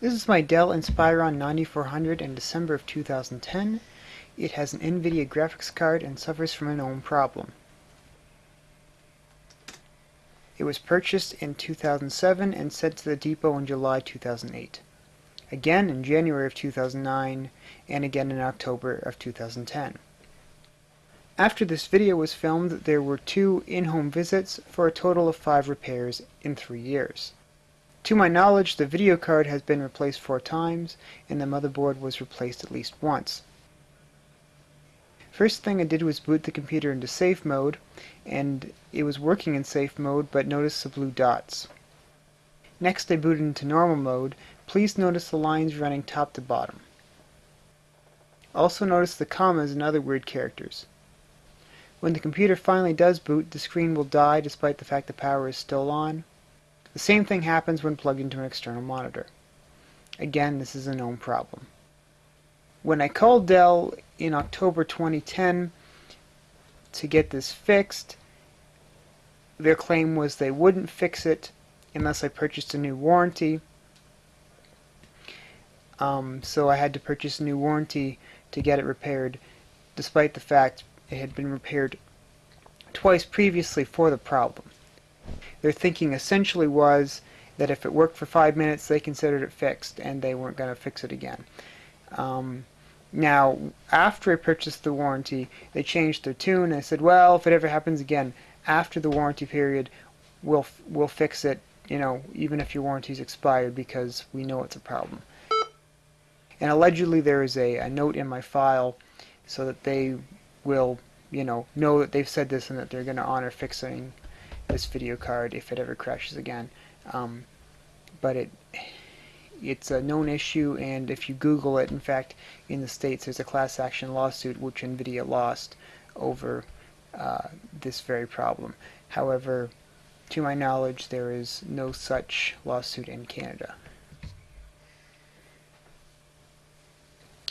This is my Dell Inspiron 9400 in December of 2010. It has an NVIDIA graphics card and suffers from a known problem. It was purchased in 2007 and sent to the depot in July 2008. Again in January of 2009 and again in October of 2010. After this video was filmed, there were two in-home visits for a total of five repairs in three years. To my knowledge, the video card has been replaced four times, and the motherboard was replaced at least once. First thing I did was boot the computer into safe mode, and it was working in safe mode, but notice the blue dots. Next I booted into normal mode. Please notice the lines running top to bottom. Also notice the commas and other weird characters. When the computer finally does boot, the screen will die despite the fact the power is still on. The same thing happens when plugged into an external monitor. Again, this is a known problem. When I called Dell in October 2010 to get this fixed, their claim was they wouldn't fix it unless I purchased a new warranty. Um, so I had to purchase a new warranty to get it repaired, despite the fact it had been repaired twice previously for the problem. Their thinking essentially was that if it worked for five minutes, they considered it fixed, and they weren't going to fix it again. Um, now, after I purchased the warranty, they changed their tune. I said, well, if it ever happens again, after the warranty period, we'll we'll fix it. You know, even if your warranty's expired, because we know it's a problem. And allegedly, there is a, a note in my file so that they will, you know, know that they've said this and that they're going to honor fixing this video card if it ever crashes again. Um, but it it's a known issue and if you Google it, in fact, in the States there's a class action lawsuit which NVIDIA lost over uh, this very problem. However, to my knowledge, there is no such lawsuit in Canada.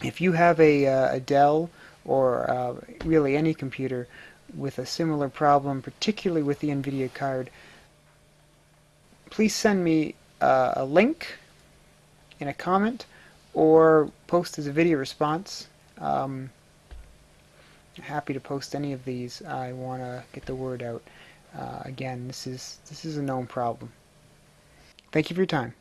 If you have a, uh, a Dell or uh, really any computer with a similar problem, particularly with the NVIDIA card, please send me uh, a link in a comment or post as a video response. Um, happy to post any of these. I want to get the word out. Uh, again, this is this is a known problem. Thank you for your time.